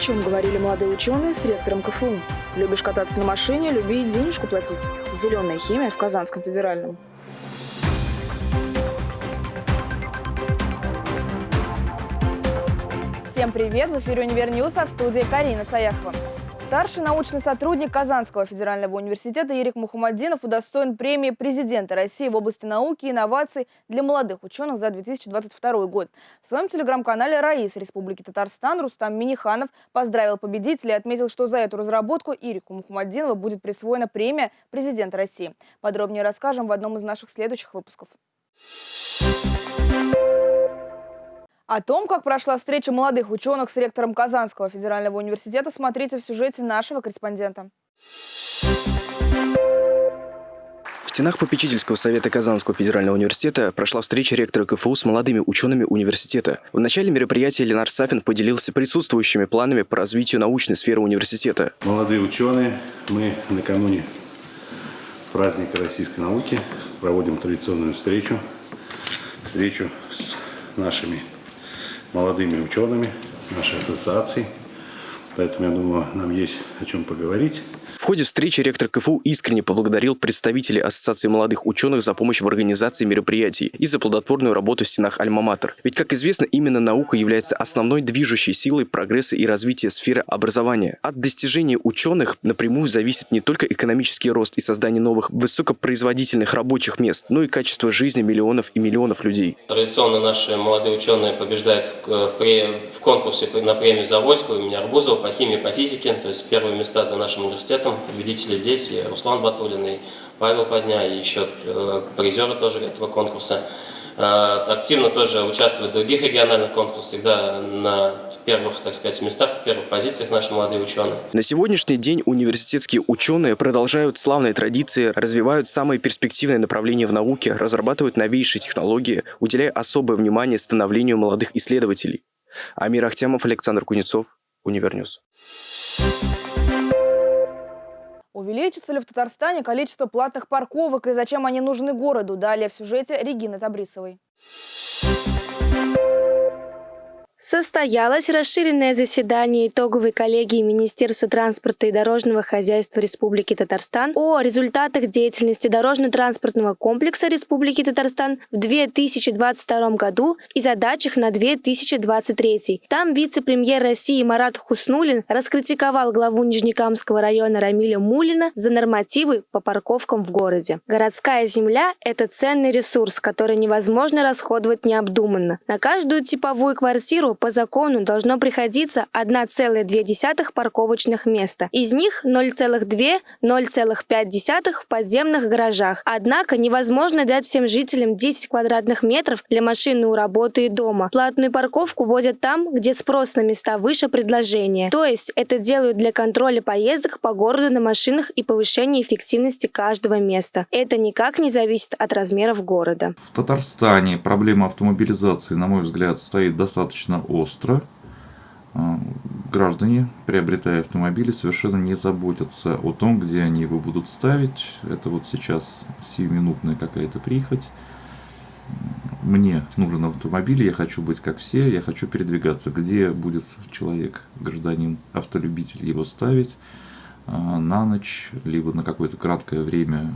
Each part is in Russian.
чем говорили молодые ученые с ректором КФУ. Любишь кататься на машине, люби и денежку платить. Зеленая химия в Казанском федеральном. Всем привет! В эфире «Универ а в студии Карина Саяхова. Старший научный сотрудник Казанского федерального университета Ерик Мухаммадинов удостоен премии президента России в области науки и инноваций для молодых ученых за 2022 год. В своем телеграм-канале «Раис» Республики Татарстан Рустам Миниханов поздравил победителя и отметил, что за эту разработку Ирику Мухаммадинову будет присвоена премия президента России. Подробнее расскажем в одном из наших следующих выпусков. О том, как прошла встреча молодых ученых с ректором Казанского федерального университета, смотрите в сюжете нашего корреспондента. В стенах попечительского совета Казанского федерального университета прошла встреча ректора КФУ с молодыми учеными университета. В начале мероприятия Ленар Сафин поделился присутствующими планами по развитию научной сферы университета. Молодые ученые, мы накануне праздника российской науки проводим традиционную встречу, встречу с нашими молодыми учеными, с нашей ассоциацией. Поэтому, я думаю, нам есть о чем поговорить. В ходе встречи ректор КФУ искренне поблагодарил представителей Ассоциации молодых ученых за помощь в организации мероприятий и за плодотворную работу в стенах Альма-Матер. Ведь, как известно, именно наука является основной движущей силой прогресса и развития сферы образования. От достижений ученых напрямую зависит не только экономический рост и создание новых высокопроизводительных рабочих мест, но и качество жизни миллионов и миллионов людей. Традиционно наши молодые ученые побеждают в, в, в конкурсе на премию Завойского имени Арбузова по химии, по физике, то есть первые места за нашим университетом победители здесь, и Руслан Батулин, и Павел Подня, и еще э, призеры тоже этого конкурса. Э, активно тоже участвуют в других региональных конкурсах, всегда на первых, так сказать, местах, первых позициях наши молодые ученые. На сегодняшний день университетские ученые продолжают славные традиции, развивают самые перспективные направления в науке, разрабатывают новейшие технологии, уделяя особое внимание становлению молодых исследователей. Амир Ахтямов, Александр Кузнецов, Univer News. Увеличится ли в Татарстане количество платных парковок и зачем они нужны городу? Далее в сюжете Регины Табрисовой. Состоялось расширенное заседание итоговой коллегии Министерства транспорта и дорожного хозяйства Республики Татарстан о результатах деятельности дорожно-транспортного комплекса Республики Татарстан в 2022 году и задачах на 2023. Там вице-премьер России Марат Хуснулин раскритиковал главу Нижнекамского района Рамиля Муллина за нормативы по парковкам в городе. Городская земля – это ценный ресурс, который невозможно расходовать необдуманно. На каждую типовую квартиру по закону должно приходиться 1,2 парковочных места. Из них 0,2-0,5 в подземных гаражах. Однако невозможно дать всем жителям 10 квадратных метров для машины у работы и дома. Платную парковку вводят там, где спрос на места выше предложения. То есть это делают для контроля поездок по городу на машинах и повышения эффективности каждого места. Это никак не зависит от размеров города. В Татарстане проблема автомобилизации, на мой взгляд, стоит достаточно остро. А, граждане, приобретая автомобили, совершенно не заботятся о том, где они его будут ставить. Это вот сейчас сиюминутная какая-то прихоть. Мне нужен автомобиль, я хочу быть как все, я хочу передвигаться. Где будет человек, гражданин, автолюбитель его ставить а, на ночь, либо на какое-то краткое время,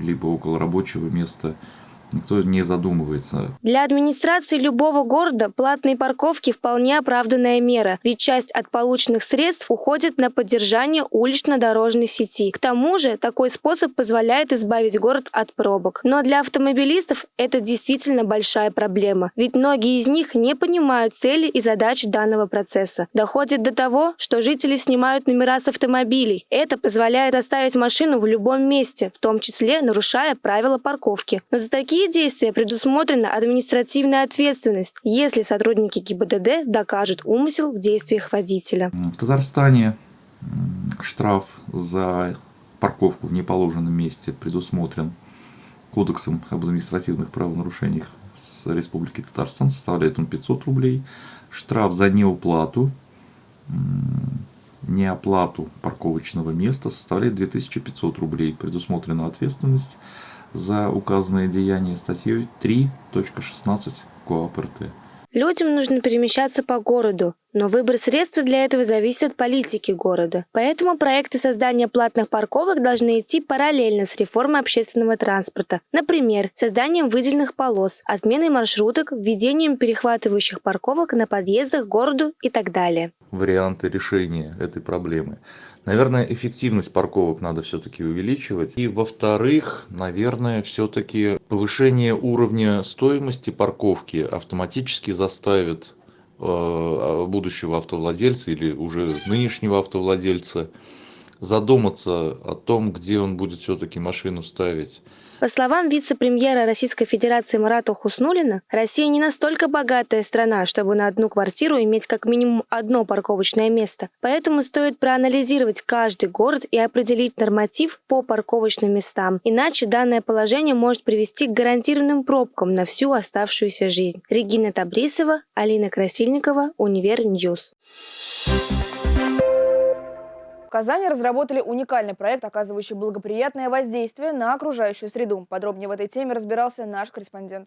либо около рабочего места – Никто не задумывается. Для администрации любого города платные парковки вполне оправданная мера, ведь часть от полученных средств уходит на поддержание улично-дорожной сети. К тому же такой способ позволяет избавить город от пробок. Но для автомобилистов это действительно большая проблема, ведь многие из них не понимают цели и задачи данного процесса. Доходит до того, что жители снимают номера с автомобилей. Это позволяет оставить машину в любом месте, в том числе нарушая правила парковки. Но за такие такие действия предусмотрена административная ответственность, если сотрудники ГИБДД докажут умысел в действиях водителя. В Татарстане штраф за парковку в неположенном месте предусмотрен Кодексом об административных правонарушениях с Республики Татарстан, составляет он 500 рублей. Штраф за неуплату, неоплату парковочного места составляет 2500 рублей. Предусмотрена ответственность за указанное деяние статьей 3.16 КоАП РТ. Людям нужно перемещаться по городу, но выбор средств для этого зависит от политики города. Поэтому проекты создания платных парковок должны идти параллельно с реформой общественного транспорта. Например, созданием выделенных полос, отменой маршруток, введением перехватывающих парковок на подъездах к городу и так далее. Варианты решения этой проблемы. Наверное, эффективность парковок надо все-таки увеличивать. И во-вторых, наверное, все-таки повышение уровня стоимости парковки автоматически заставит будущего автовладельца или уже нынешнего автовладельца задуматься о том, где он будет все-таки машину ставить. По словам вице-премьера Российской Федерации Марата Хуснулина, Россия не настолько богатая страна, чтобы на одну квартиру иметь как минимум одно парковочное место. Поэтому стоит проанализировать каждый город и определить норматив по парковочным местам. Иначе данное положение может привести к гарантированным пробкам на всю оставшуюся жизнь. Регина Табрисова, Алина Красильникова, Univer News. В Казани разработали уникальный проект, оказывающий благоприятное воздействие на окружающую среду. Подробнее в этой теме разбирался наш корреспондент.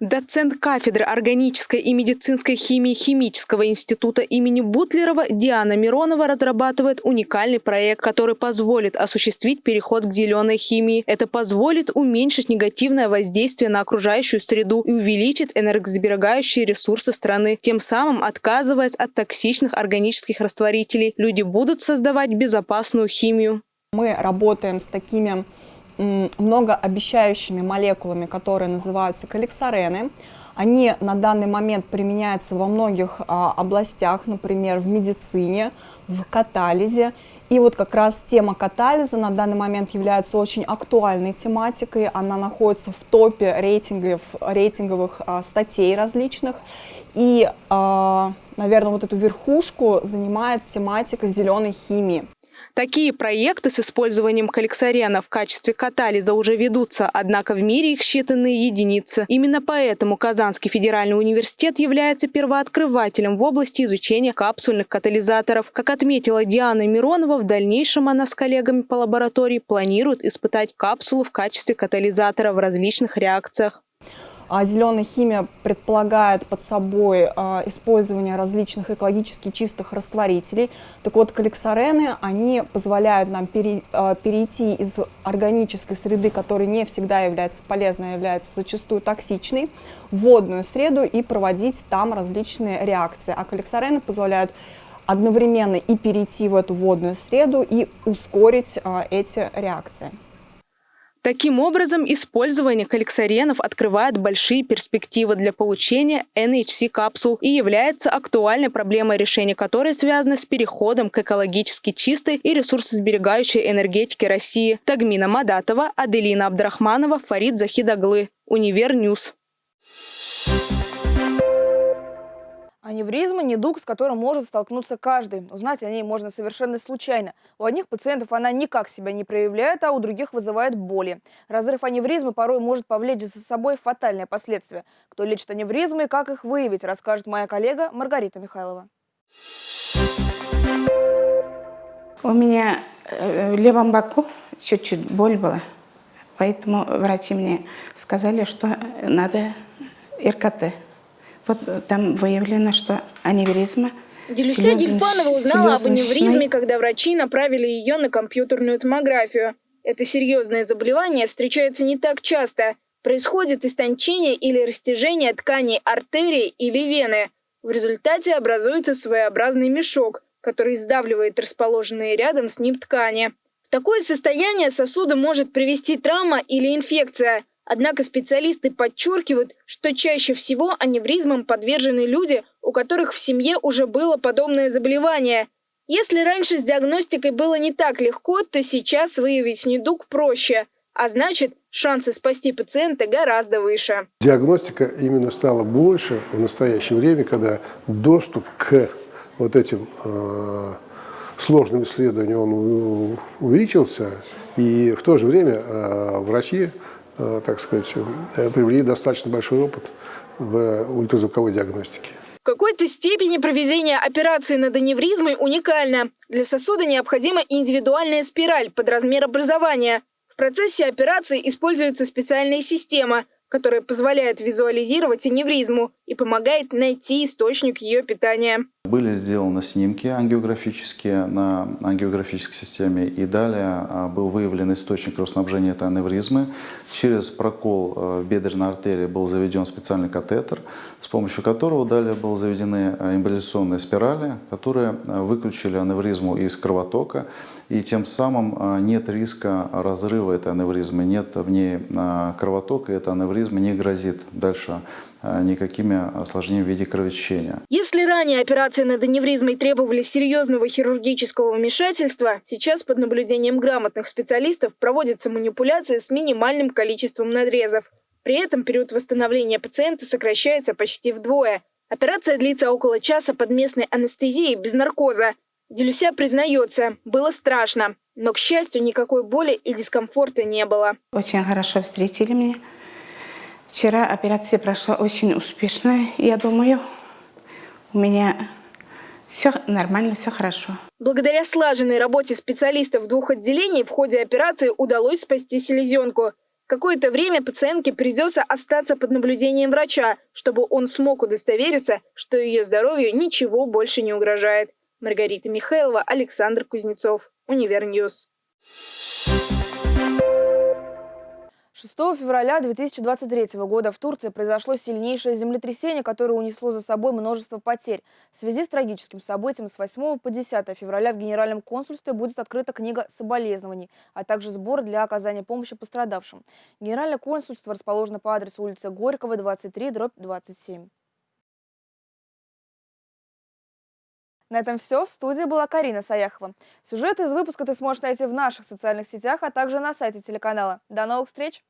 Доцент кафедры органической и медицинской химии Химического института имени Бутлерова Диана Миронова разрабатывает уникальный проект, который позволит осуществить переход к зеленой химии. Это позволит уменьшить негативное воздействие на окружающую среду и увеличит энергосберегающие ресурсы страны, тем самым отказываясь от токсичных органических растворителей. Люди будут создавать безопасную химию. Мы работаем с такими многообещающими молекулами, которые называются каликсарены. Они на данный момент применяются во многих а, областях, например, в медицине, в катализе. И вот как раз тема катализа на данный момент является очень актуальной тематикой. Она находится в топе рейтингов, рейтинговых а, статей различных. И, а, наверное, вот эту верхушку занимает тематика зеленой химии. Такие проекты с использованием каликсарена в качестве катализа уже ведутся, однако в мире их считанные единицы. Именно поэтому Казанский федеральный университет является первооткрывателем в области изучения капсульных катализаторов. Как отметила Диана Миронова, в дальнейшем она с коллегами по лаборатории планирует испытать капсулу в качестве катализатора в различных реакциях. А зеленая химия предполагает под собой а, использование различных экологически чистых растворителей. Так вот, каликсарены, они позволяют нам а, перейти из органической среды, которая не всегда является полезной, является зачастую токсичной, в водную среду и проводить там различные реакции. А каликсарены позволяют одновременно и перейти в эту водную среду, и ускорить эти реакции. Таким образом, использование каликсаренов открывает большие перспективы для получения нанокапсул и является актуальной проблемой, решения которой связано с переходом к экологически чистой и ресурсосберегающей энергетике России. Тагмина Мадатова, Аделина Абдрахманова, Фарид Захидаглы. Univer News. Аневризма – недуг, с которым может столкнуться каждый. Узнать о ней можно совершенно случайно. У одних пациентов она никак себя не проявляет, а у других вызывает боли. Разрыв аневризмы порой может повлечь за собой фатальные последствия. Кто лечит аневризмы и как их выявить, расскажет моя коллега Маргарита Михайлова. У меня э, в левом боку чуть-чуть боль была, поэтому врачи мне сказали, что надо РКТ вот там выявлено, что аневризма Делюся Гельфанова узнала об аневризме, когда врачи направили ее на компьютерную томографию. Это серьезное заболевание встречается не так часто. Происходит истончение или растяжение тканей артерии или вены. В результате образуется своеобразный мешок, который сдавливает расположенные рядом с ним ткани. В такое состояние сосуда может привести травма или инфекция – Однако специалисты подчеркивают, что чаще всего аневризмам подвержены люди, у которых в семье уже было подобное заболевание. Если раньше с диагностикой было не так легко, то сейчас выявить недуг проще. А значит, шансы спасти пациента гораздо выше. Диагностика именно стала больше в настоящее время, когда доступ к вот этим э, сложным исследованиям он увеличился, и в то же время э, врачи так сказать, э, приобрели достаточно большой опыт в ультразвуковой диагностике. В какой-то степени проведение операции над аневризмой уникально. Для сосуда необходима индивидуальная спираль под размер образования. В процессе операции используется специальная система, которая позволяет визуализировать аневризму и помогает найти источник ее питания. Были сделаны снимки ангиографические на ангиографической системе, и далее а, был выявлен источник кровоснабжения этой аневризмы. Через прокол э, бедренной артерии был заведен специальный катетер, с помощью которого далее были заведены э, эмболизационные спирали, которые э, выключили аневризму из кровотока, и тем самым нет риска разрыва этой аневризмы, нет в ней кровотока, и эта аневризма не грозит дальше никакими осложнениями в виде кровотечения. Если ранее операции над аневризмой требовали серьезного хирургического вмешательства, сейчас под наблюдением грамотных специалистов проводятся манипуляции с минимальным количеством надрезов. При этом период восстановления пациента сокращается почти вдвое. Операция длится около часа под местной анестезией без наркоза. Делюся признается, было страшно, но, к счастью, никакой боли и дискомфорта не было. Очень хорошо встретили меня. Вчера операция прошла очень успешно. Я думаю, у меня все нормально, все хорошо. Благодаря слаженной работе специалистов двух отделений в ходе операции удалось спасти селезенку. Какое-то время пациентке придется остаться под наблюдением врача, чтобы он смог удостовериться, что ее здоровью ничего больше не угрожает. Маргарита Михайлова, Александр Кузнецов, Univer News. 6 февраля 2023 года в Турции произошло сильнейшее землетрясение, которое унесло за собой множество потерь. В связи с трагическим событием с 8 по 10 февраля в Генеральном консульстве будет открыта книга соболезнований, а также сбор для оказания помощи пострадавшим. Генеральное консульство расположено по адресу улицы Горького, 23, дробь 27. На этом все. В студии была Карина Саяхова. Сюжет из выпуска ты сможешь найти в наших социальных сетях, а также на сайте телеканала. До новых встреч!